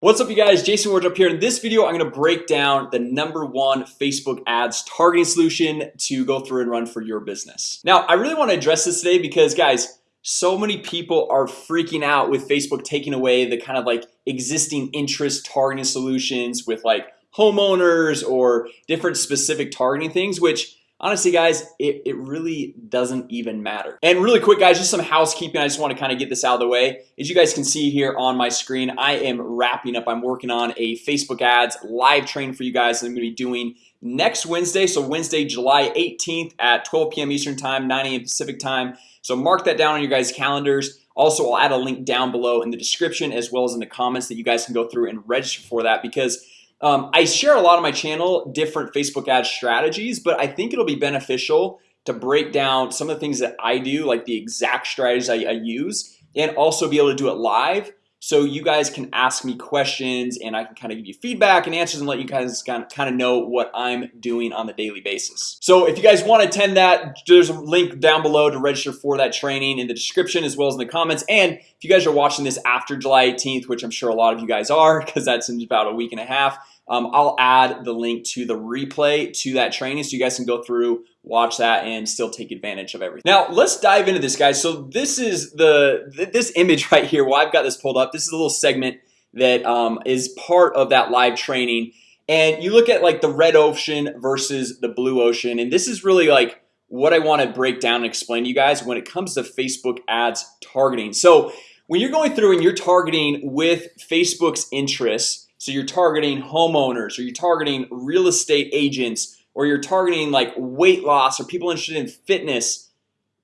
What's up you guys? Jason Wardrop here. In this video I'm gonna break down the number one Facebook ads targeting solution to go through and run for your business. Now I really want to address this today because guys so many people are freaking out with Facebook taking away the kind of like existing interest targeting solutions with like homeowners or different specific targeting things which honestly guys it, it really doesn't even matter. And really quick guys just some housekeeping. I just want to kind of get this out of the way. As you guys can see here on my screen I am wrapping up. I'm working on a Facebook ads live training for you guys I'm gonna be doing next Wednesday. So Wednesday July 18th at 12 p.m. Eastern time 9 a.m. Pacific time. So mark that down on your guys calendars. Also I'll add a link down below in the description as well as in the comments that you guys can go through and register for that because um, I share a lot on my channel different Facebook ad strategies But I think it'll be beneficial to break down some of the things that I do like the exact strategies I, I use and also be able to do it live so you guys can ask me questions and I can kind of give you feedback and answers and let you guys kind of know what I'm doing on the daily basis. So if you guys want to attend that there's a link down below to register for that training in the description as well as in the comments. And if you guys are watching this after July 18th, which I'm sure a lot of you guys are because that's in about a week and a half um, I'll add the link to the replay to that training so you guys can go through watch that and still take advantage of everything. Now let's dive into this guys. So this is the this image right here well I've got this pulled up. This is a little segment that um, is part of that live training. And you look at like the red ocean versus the blue ocean and this is really like what I want to break down and explain to you guys when it comes to Facebook ads targeting. So when you're going through and you're targeting with Facebook's interests so you're targeting homeowners or you're targeting real estate agents or you're targeting like weight loss or people interested in fitness.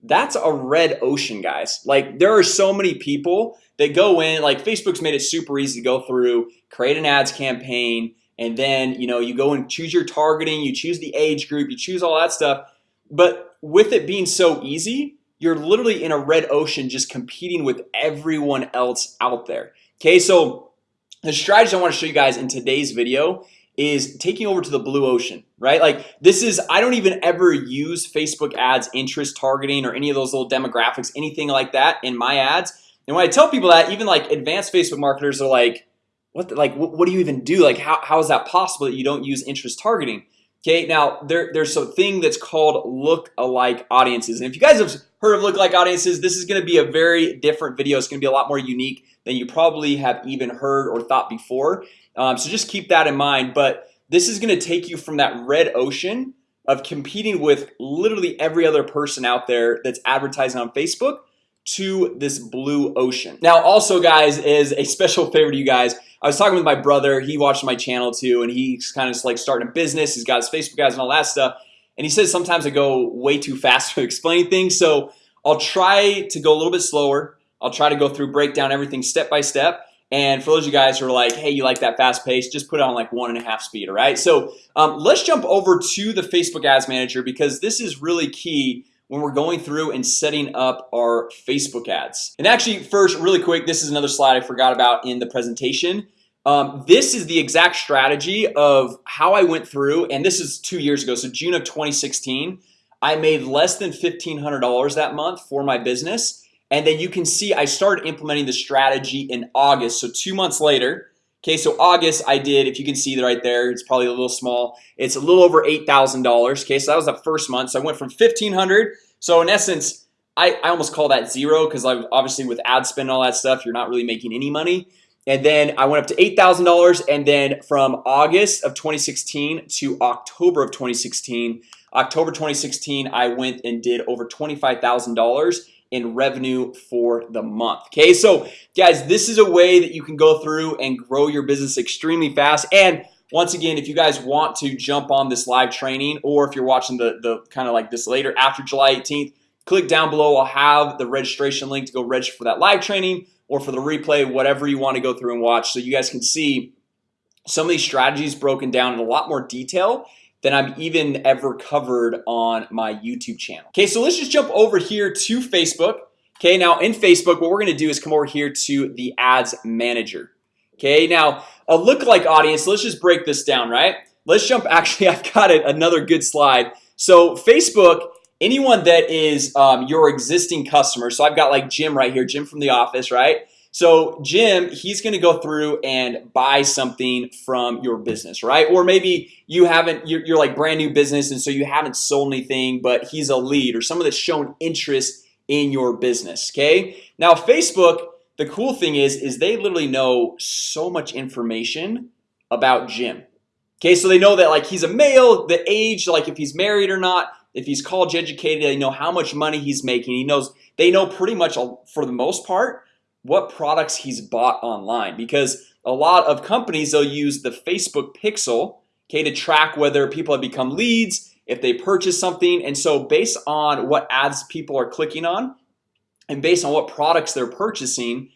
That's a red ocean guys. Like there are so many people that go in like Facebook's made it super easy to go through create an ads campaign and then you know you go and choose your targeting you choose the age group you choose all that stuff. But with it being so easy you're literally in a red ocean just competing with everyone else out there. Okay, so the strategy I want to show you guys in today's video is taking over to the blue ocean right? Like this is I don't even ever use Facebook ads interest targeting or any of those little demographics anything like that in my ads. And when I tell people that even like advanced Facebook marketers are like what the, like what, what do you even do? Like how, how is that possible that you don't use interest targeting Okay, now there, there's a thing that's called look-alike audiences. And if you guys have heard of look-alike audiences This is going to be a very different video. It's going to be a lot more unique than you probably have even heard or thought before. Um, So just keep that in mind. But this is going to take you from that red ocean of competing with literally every other person out there that's advertising on Facebook to this blue ocean. Now also guys is a special favor to you guys. I was talking with my brother. He watched my channel too and he's kind of like starting a business. He's got his Facebook guys and all that stuff. And he says sometimes I go way too fast for explaining things. So I'll try to go a little bit slower. I'll try to go through break down everything step by step. And for those of you guys who are like hey you like that fast pace? Just put it on like one and a half speed all right? So um, let's jump over to the Facebook Ads Manager because this is really key when we're going through and setting up our Facebook ads. And actually first really quick This is another slide I forgot about in the presentation. Um, this is the exact strategy of how I went through and this is two years ago so June of 2016 I made less than $1,500 that month for my business and then you can see I started implementing the strategy in August. So two months later Okay, so August I did if you can see that right there It's probably a little small. It's a little over $8,000 Okay, so that was the first month. So I went from 1500 so in essence I, I almost call that zero because I obviously with ad spend and all that stuff You're not really making any money. And then I went up to $8,000 and then from August of 2016 to October of 2016 October 2016 I went and did over $25,000 in revenue for the month Okay, so guys, this is a way that you can go through and grow your business extremely fast. And once again if you guys want to jump on this live training or if you're watching the the kind of like this later after July 18th click down below. I'll have the registration link to go register for that live training or for the replay whatever you want to go through and watch so you guys can see some of these strategies broken down in a lot more detail than I've even ever covered on my YouTube channel. Okay, so let's just jump over here to Facebook. Okay, now in Facebook what we're gonna do is come over here to the ads manager. Okay, now a look-alike audience let's just break this down right? Let's jump actually I've got it another good slide. So Facebook anyone that is um, your existing customer So I've got like Jim right here Jim from the office, right? So Jim he's gonna go through and buy something from your business right? Or maybe you haven't you're, you're like brand new business and so you haven't sold anything but he's a lead or someone that's shown interest in your business Okay? Now Facebook the cool thing is is they literally know so much information about Jim Okay, so they know that like he's a male the age like if he's married or not if he's college educated They know how much money he's making. He knows they know pretty much for the most part what products he's bought online because a lot of companies they'll use the Facebook pixel Okay to track whether people have become leads if they purchase something and so based on what ads people are clicking on and based on what products they're purchasing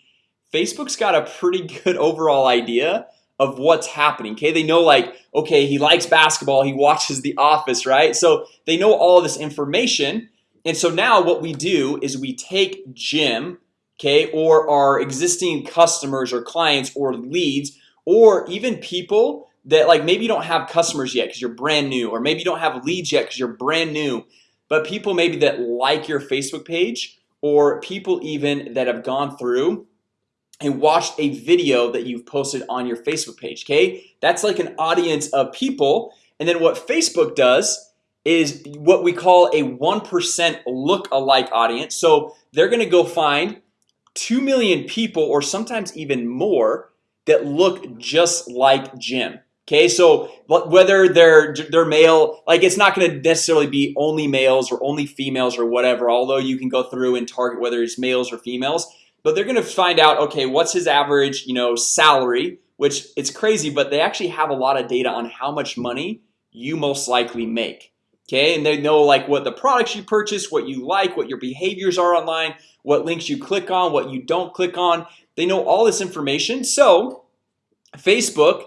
Facebook's got a pretty good overall idea of what's happening Okay, they know like okay he likes basketball he watches the office right? So they know all this information and so now what we do is we take Jim Okay, or our existing customers or clients or leads or even people that like maybe you don't have customers yet because you're brand new or maybe you don't have leads yet because you're brand new but people maybe that like your Facebook page or people even that have gone through and watched a video that you've posted on your Facebook page Okay, that's like an audience of people and then what Facebook does is what we call a 1% look-alike audience. So they're gonna go find 2 million people or sometimes even more that look just like Jim. Okay, so whether they're they're male like it's not going to necessarily be only males or only females or whatever Although you can go through and target whether it's males or females but they're gonna find out okay what's his average you know salary which it's crazy but they actually have a lot of data on how much money you most likely make Okay, and they know like what the products you purchase what you like what your behaviors are online what links you click on what you don't click on. They know all this information. So Facebook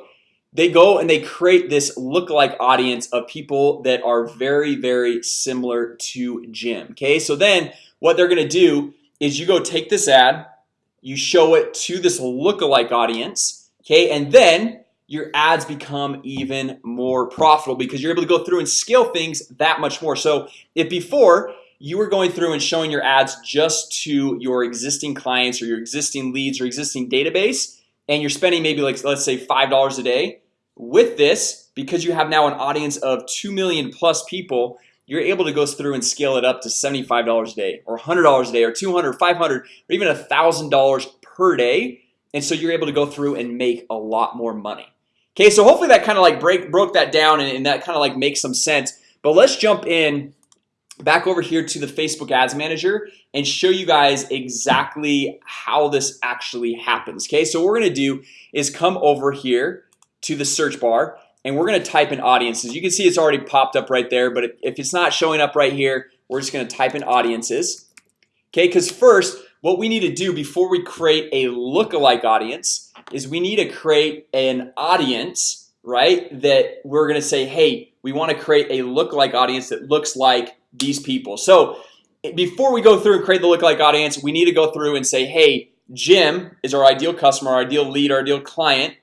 they go and they create this look-alike audience of people that are very very similar to Jim Okay, so then what they're gonna do is you go take this ad you show it to this look-alike audience Okay, and then your ads become even more profitable because you're able to go through and scale things that much more. So if before you were going through and showing your ads just to your existing clients or your existing leads or existing database and you're spending maybe like let's say five dollars a day with this because you have now an audience of 2 million plus people you're able to go through and scale it up to $75 a day or $100 a day or 200 500 or even a thousand dollars per day. And so you're able to go through and make a lot more money Okay, so hopefully that kind of like break broke that down and, and that kind of like makes some sense. But let's jump in back over here to the Facebook Ads Manager and show you guys exactly how this actually happens Okay, so what we're gonna do is come over here to the search bar and we're gonna type in audiences. You can see it's already popped up right there But if it's not showing up right here, we're just gonna type in audiences Okay, because first what we need to do before we create a look-alike audience is we need to create an audience right that we're gonna say hey we want to create a look-alike audience that looks like these people. So before we go through and create the look-alike audience we need to go through and say hey Jim is our ideal customer our ideal lead our ideal client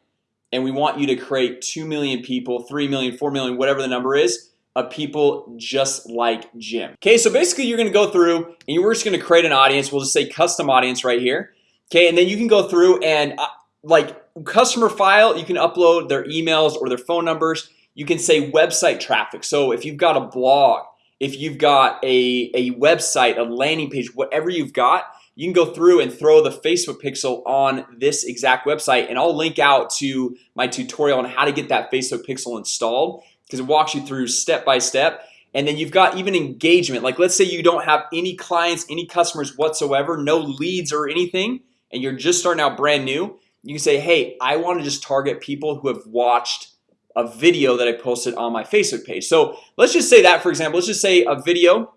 and we want you to create 2 million people 3 million 4 million whatever the number is of people just like Jim. Okay, so basically you're gonna go through and you're just gonna create an audience. We'll just say custom audience right here. Okay, and then you can go through and uh, like customer file you can upload their emails or their phone numbers. You can say website traffic. So if you've got a blog if you've got a, a website a landing page whatever you've got you can go through and throw the Facebook pixel on this exact website. And I'll link out to my tutorial on how to get that Facebook pixel installed because it walks you through step by step. And then you've got even engagement. Like let's say you don't have any clients any customers whatsoever no leads or anything and you're just starting out brand new you can say hey I want to just target people who have watched a video that I posted on my Facebook page. So let's just say that for example, let's just say a video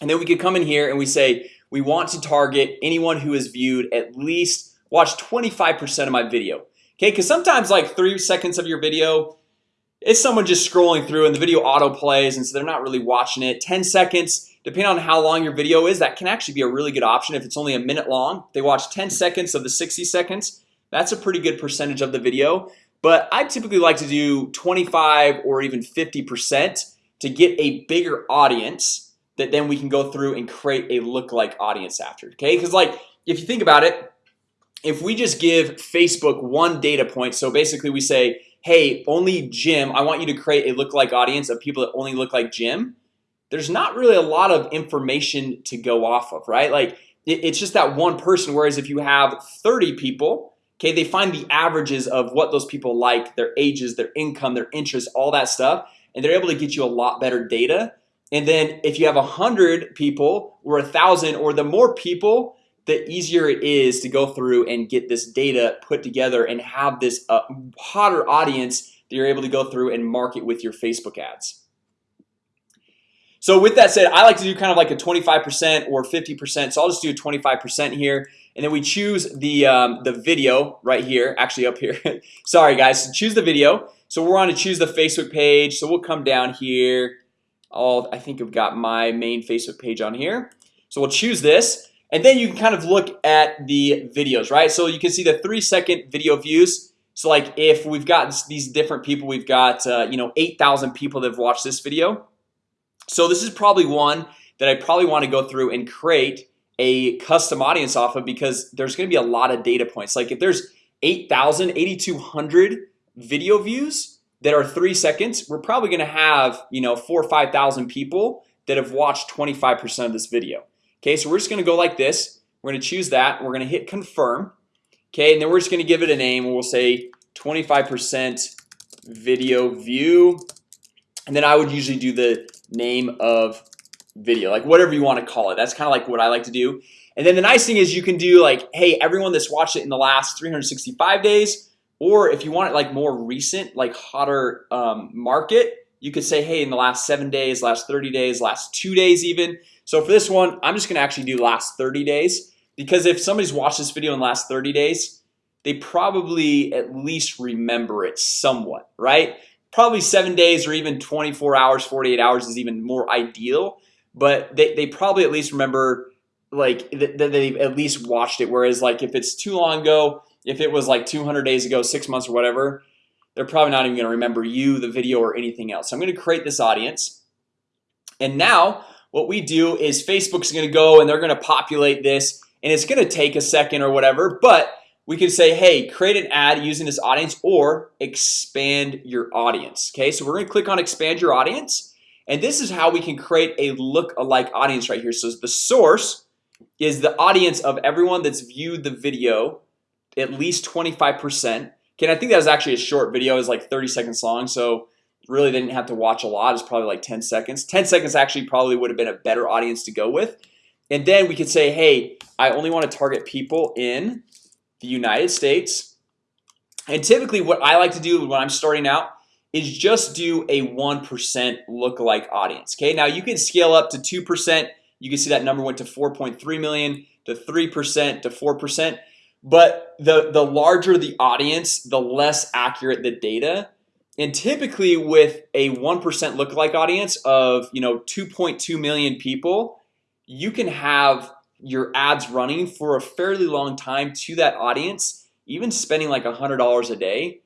and then we could come in here and we say we want to target anyone who has viewed at least watch 25% of my video. Okay, because sometimes like three seconds of your video it's someone just scrolling through and the video auto plays and so they're not really watching it. 10 seconds depending on how long your video is that can actually be a really good option if it's only a minute long. They watch 10 seconds of the 60 seconds that's a pretty good percentage of the video. But I typically like to do 25 or even 50% to get a bigger audience that then we can go through and create a look-like audience after okay? Because like if you think about it if we just give Facebook one data point So basically we say hey only Jim I want you to create a lookalike audience of people that only look like Jim There's not really a lot of information to go off of right? Like it's just that one person whereas if you have 30 people Okay, they find the averages of what those people like their ages their income their interests all that stuff and they're able to get you a lot better data. And then if you have a hundred people or a thousand or the more people the easier it is to go through and get this data put together and have this uh, hotter audience that you're able to go through and market with your Facebook ads. So with that said I like to do kind of like a 25% or 50% so I'll just do 25% here. And then we choose the um, the video right here actually up here. Sorry guys. So choose the video. So we're on to choose the Facebook page. So we'll come down here. All I think I've got my main Facebook page on here. So we'll choose this and then you can kind of look at the videos right? So you can see the three second video views. So like if we've got these different people we've got uh, you know 8,000 people that have watched this video. So this is probably one that I probably want to go through and create a custom audience off of because there's gonna be a lot of data points. Like if there's 8,000 8,200 video views that are three seconds We're probably gonna have you know four or five thousand people that have watched 25% of this video Okay, so we're just gonna go like this. We're gonna choose that. We're gonna hit confirm. Okay, and then we're just gonna give it a name. We'll say 25% video view. And then I would usually do the name of video like whatever you want to call it. That's kind of like what I like to do. And then the nice thing is you can do like hey everyone that's watched it in the last 365 days or if you want it like more recent like hotter um, market you could say hey in the last seven days last 30 days last two days even. So for this one I'm just gonna actually do last 30 days. Because if somebody's watched this video in the last 30 days they probably at least remember it somewhat right? Probably seven days or even 24 hours 48 hours is even more ideal. But they, they probably at least remember like that they've at least watched it. Whereas like if it's too long ago if it was like 200 days ago six months or whatever they're probably not even gonna remember you the video or anything else. So I'm gonna create this audience. And now what we do is Facebook's gonna go and they're gonna populate this and it's gonna take a second or whatever but we can say hey create an ad using this audience or expand your audience Okay, so we're gonna click on expand your audience and this is how we can create a look-alike audience right here. So the source is the audience of everyone that's viewed the video at least 25% Can I think that was actually a short video. Is like 30 seconds long So really they didn't have to watch a lot. It's probably like 10 seconds. 10 seconds actually probably would have been a better audience to go with. And then we could say hey I only want to target people in the United States. And typically what I like to do when I'm starting out is just do a 1% look-alike audience Okay, now you can scale up to 2% You can see that number went to 4.3 million to 3% to 4% but the the larger the audience the less accurate the data. And typically with a 1% lookalike audience of you know 2.2 million people you can have your ads running for a fairly long time to that audience even spending like a hundred dollars a day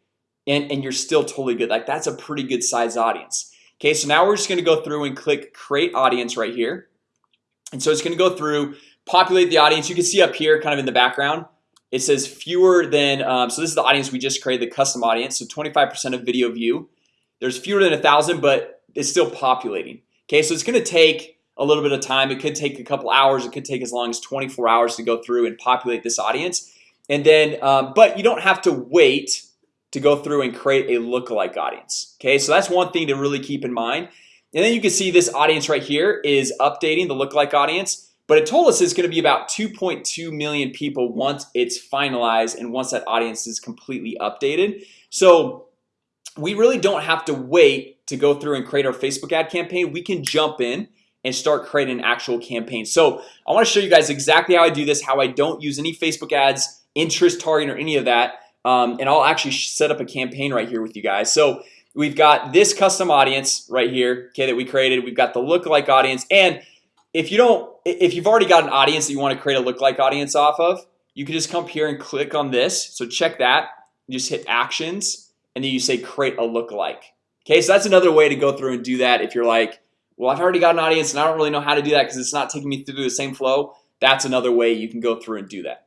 and and you're still totally good. Like that's a pretty good size audience. Okay, so now we're just gonna go through and click create audience right here. And so it's gonna go through populate the audience. You can see up here kind of in the background it says fewer than um, so this is the audience we just created the custom audience. So 25% of video view. There's fewer than a thousand but it's still populating. Okay, so it's gonna take a little bit of time. It could take a couple hours. It could take as long as 24 hours to go through and populate this audience. And then um, but you don't have to wait to go through and create a lookalike audience. Okay, so that's one thing to really keep in mind. And then you can see this audience right here is updating the lookalike audience but it told us it's going to be about 2.2 million people once it's finalized and once that audience is completely updated. So we really don't have to wait to go through and create our Facebook ad campaign. We can jump in and start creating an actual campaign. So I want to show you guys exactly how I do this how I don't use any Facebook ads interest targeting or any of that. Um, and I'll actually set up a campaign right here with you guys. So we've got this custom audience right here okay that we created. We've got the lookalike audience. And if you don't if you've already got an audience that you want to create a look-like audience off of you can just come here and click on this. So check that. You just hit actions and then you say create a look-alike Okay, so that's another way to go through and do that if you're like well I've already got an audience and I don't really know how to do that because it's not taking me through the same flow. That's another way you can go through and do that.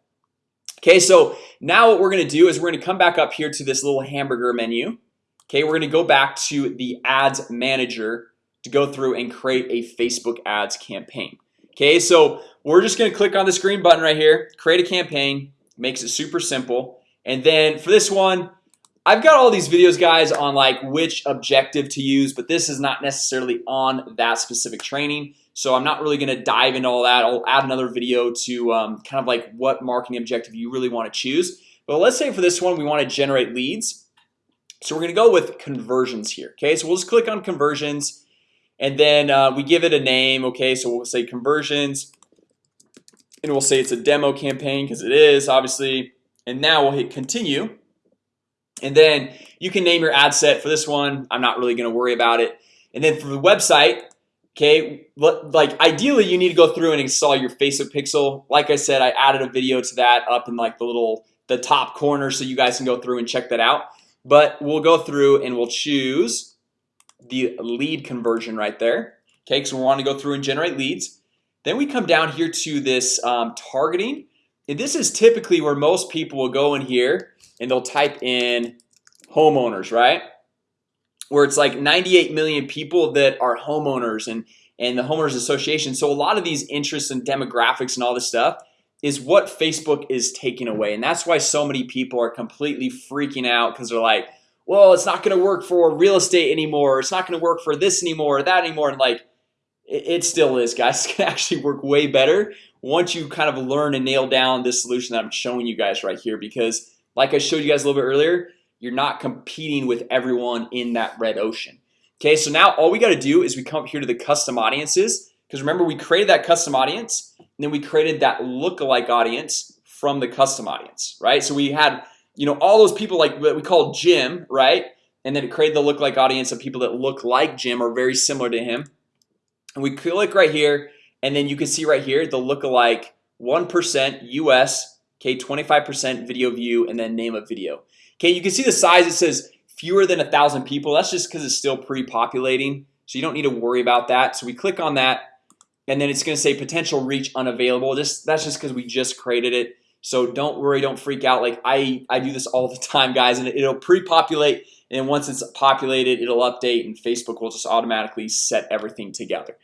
Okay, so now what we're gonna do is we're gonna come back up here to this little hamburger menu. Okay, we're gonna go back to the ads manager to go through and create a Facebook ads campaign. Okay, so we're just gonna click on this green button right here create a campaign makes it super simple. And then for this one I've got all these videos guys on like which objective to use But this is not necessarily on that specific training. So I'm not really gonna dive into all that. I'll add another video to um, kind of like what marketing objective you really want to choose. But let's say for this one we want to generate leads. So we're gonna go with conversions here Okay, so we'll just click on conversions and then uh, we give it a name Okay, so we'll say conversions. And we'll say it's a demo campaign because it is obviously. And now we'll hit continue. And then you can name your ad set for this one. I'm not really gonna worry about it. And then for the website Okay, like ideally you need to go through and install your Facebook pixel. Like I said, I added a video to that up in like the little the top corner so you guys can go through and check that out. But we'll go through and we'll choose the lead conversion right there. Okay, so we want to go through and generate leads. Then we come down here to this um, targeting. And this is typically where most people will go in here and they'll type in homeowners right? Where it's like 98 million people that are homeowners and and the homeowners association. So a lot of these interests and demographics and all this stuff is what Facebook is taking away. And that's why so many people are completely freaking out because they're like well it's not gonna work for real estate anymore. It's not gonna work for this anymore or that anymore. And like it, it still is guys. It's gonna actually work way better once you kind of learn and nail down this solution that I'm showing you guys right here. Because like I showed you guys a little bit earlier you're not competing with everyone in that red ocean. Okay, so now all we got to do is we come up here to the custom audiences. Because remember we created that custom audience and then we created that lookalike audience from the custom audience right? So we had you know all those people like what we call Jim right? And then it created the look like audience of people that look like Jim or very similar to him. And we click right here and then you can see right here the lookalike 1% US Okay 25% video view and then name of video. Okay, you can see the size it says fewer than a thousand people. That's just because it's still pre-populating So you don't need to worry about that. So we click on that and then it's gonna say potential reach unavailable. Just that's just because we just created it So don't worry don't freak out. Like I I do this all the time guys and it'll pre-populate and once it's populated it'll update and Facebook will just automatically set everything together.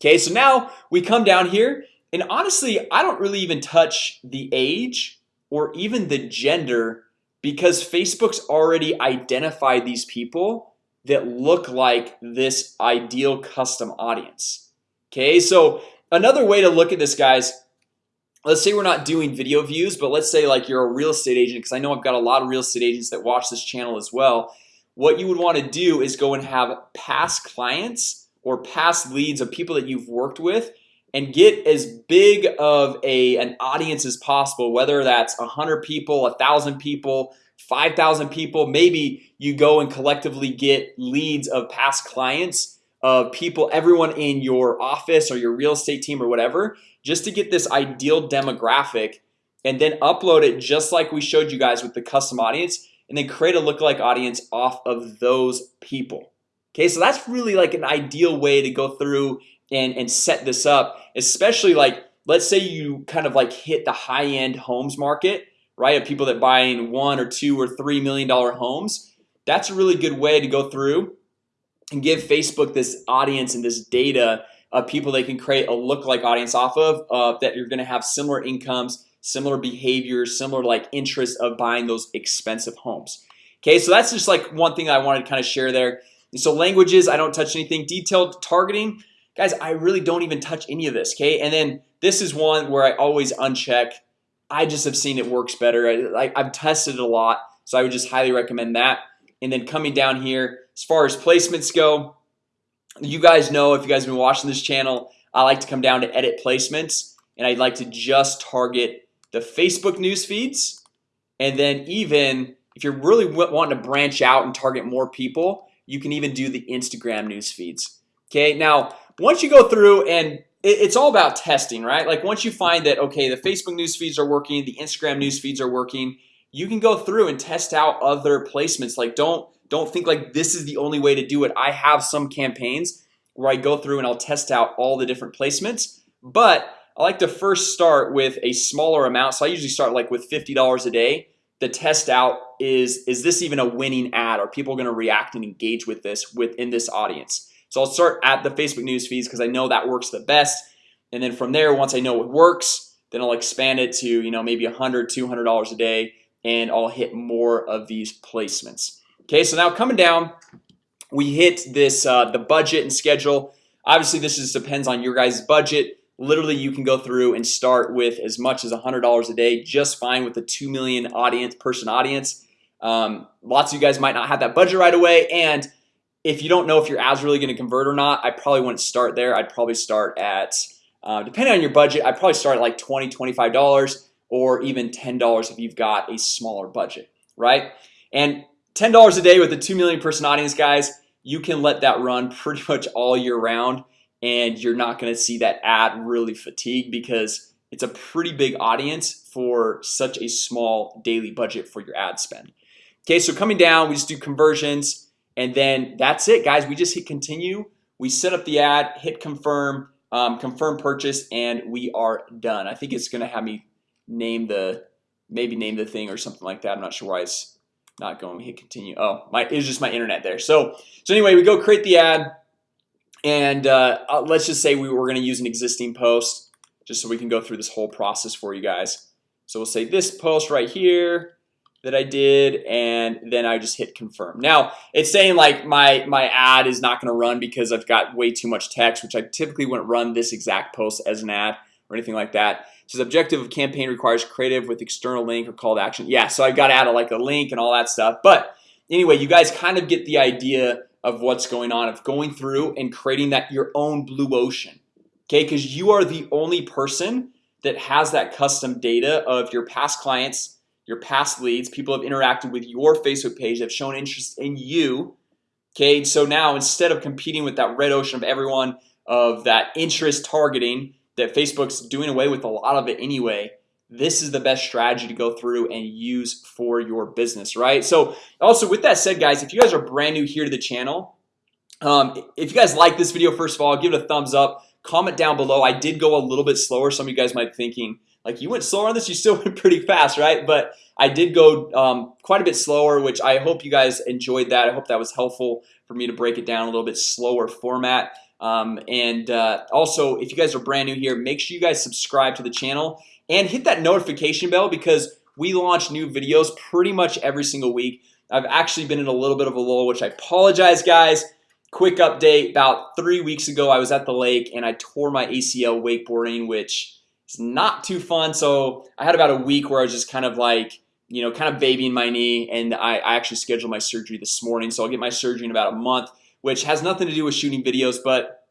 Okay, so now we come down here and honestly I don't really even touch the age or even the gender because Facebook's already identified these people that look like this ideal custom audience. Okay, so another way to look at this guys Let's say we're not doing video views, but let's say like you're a real estate agent because I know I've got a lot of real estate agents that watch this channel as well. What you would want to do is go and have past clients or past leads of people that you've worked with and get as big of a an audience as possible whether that's a hundred people a thousand people 5,000 people. Maybe you go and collectively get leads of past clients of people everyone in your office or your real estate team or whatever just to get this ideal demographic and then upload it just like we showed you guys with the custom audience and then create a lookalike audience off of those people. Okay, so that's really like an ideal way to go through and and set this up especially like let's say you kind of like hit the high-end homes market right of people that buying one or two or three million dollar homes. That's a really good way to go through and give Facebook this audience and this data of people they can create a look-like audience off of uh, that you're gonna have similar incomes similar behaviors similar like interest of buying those expensive homes. Okay, so that's just like one thing I wanted to kind of share there. And so languages I don't touch anything. Detailed targeting guys I really don't even touch any of this okay? And then this is one where I always uncheck. I just have seen it works better. I, I've tested it a lot so I would just highly recommend that. And then coming down here as far as placements go you guys know if you guys have been watching this channel I like to come down to edit placements and I'd like to just target the Facebook news feeds. And then even if you're really wanting to branch out and target more people you can even do the Instagram news feeds. Okay, now once you go through and it's all about testing right? Like once you find that okay the Facebook news feeds are working the Instagram news feeds are working you can go through and test out other placements. Like don't don't think like this is the only way to do it. I have some campaigns where I go through and I'll test out all the different placements but I like to first start with a smaller amount. So I usually start like with $50 a day. The test out is is this even a winning ad? Are people going to react and engage with this within this audience? So I'll start at the Facebook news feeds because I know that works the best. And then from there once I know it works Then I'll expand it to you know maybe a hundred two hundred dollars a day and I'll hit more of these placements Okay, so now coming down we hit this uh, the budget and schedule. Obviously, this just depends on your guys budget. Literally you can go through and start with as much as a hundred dollars a day just fine with the 2 million audience person audience. Um, lots of you guys might not have that budget right away and if you don't know if your ads really going to convert or not I probably wouldn't start there. I'd probably start at uh, depending on your budget I'd probably start at like 20 25 dollars or even ten dollars if you've got a smaller budget right? And ten dollars a day with a 2 million person audience guys you can let that run pretty much all year round and you're not going to see that ad really fatigue because it's a pretty big audience for such a small daily budget for your ad spend. Okay, so coming down we just do conversions and then that's it guys. We just hit continue. We set up the ad hit confirm um, confirm purchase and we are done. I think it's gonna have me name the maybe name the thing or something like that. I'm not sure why it's not going hit continue Oh my it's just my internet there. So so anyway we go create the ad and uh, uh, let's just say we were going to use an existing post just so we can go through this whole process for you guys. So we'll say this post right here that I did and then I just hit confirm. Now it's saying like my my ad is not gonna run because I've got way too much text which I typically wouldn't run this exact post as an ad or anything like that. So the objective of campaign requires creative with external link or call to action. Yeah, so I've got to add a, like a link and all that stuff. But anyway, you guys kind of get the idea of what's going on of going through and creating that your own blue ocean Okay, because you are the only person that has that custom data of your past clients your past leads people have interacted with your Facebook page have shown interest in you Okay, so now instead of competing with that red ocean of everyone of that interest targeting that Facebook's doing away with a lot of it anyway this is the best strategy to go through and use for your business right? So also with that said guys if you guys are brand new here to the channel um, if you guys like this video first of all give it a thumbs up. Comment down below. I did go a little bit slower. Some of you guys might be thinking like you went slower on this? You still went pretty fast right? But I did go um, quite a bit slower which I hope you guys enjoyed that. I hope that was helpful for me to break it down a little bit slower format um, and uh, also if you guys are brand new here make sure you guys subscribe to the channel and hit that notification bell because we launch new videos pretty much every single week. I've actually been in a little bit of a lull which I apologize guys. Quick update about three weeks ago I was at the lake and I tore my ACL wakeboarding which is not too fun. So I had about a week where I was just kind of like you know kind of babying my knee and I, I actually scheduled my surgery this morning. So I'll get my surgery in about a month which has nothing to do with shooting videos but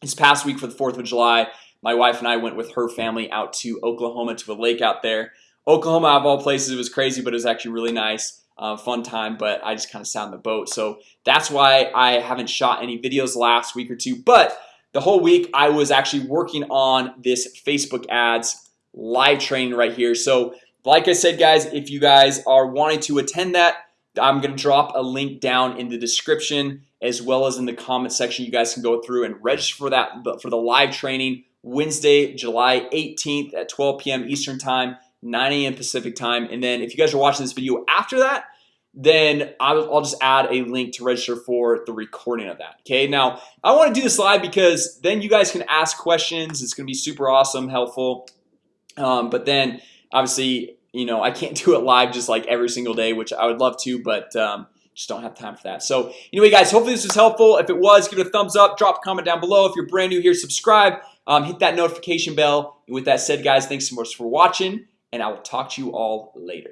this past week for the 4th of July my wife and I went with her family out to Oklahoma to a lake out there. Oklahoma of all places it was crazy but it was actually really nice uh, fun time but I just kind of sat on the boat. So that's why I haven't shot any videos last week or two but the whole week I was actually working on this Facebook ads live training right here. So like I said guys if you guys are wanting to attend that I'm gonna drop a link down in the description as well as in the comment section you guys can go through and register for that for the live training Wednesday, July 18th at 12 p.m. Eastern time 9 a.m. Pacific time and then if you guys are watching this video after that then I'll, just add a link to register for the recording of that Okay, now I want to do this live because then you guys can ask questions It's gonna be super awesome helpful um, But then obviously, you know, I can't do it live just like every single day which I would love to but um, just don't have time for that. So anyway guys hopefully this was helpful. If it was give it a thumbs up drop a comment down below. If you're brand new here subscribe um, hit that notification bell. And with that said guys thanks so much for watching and I will talk to you all later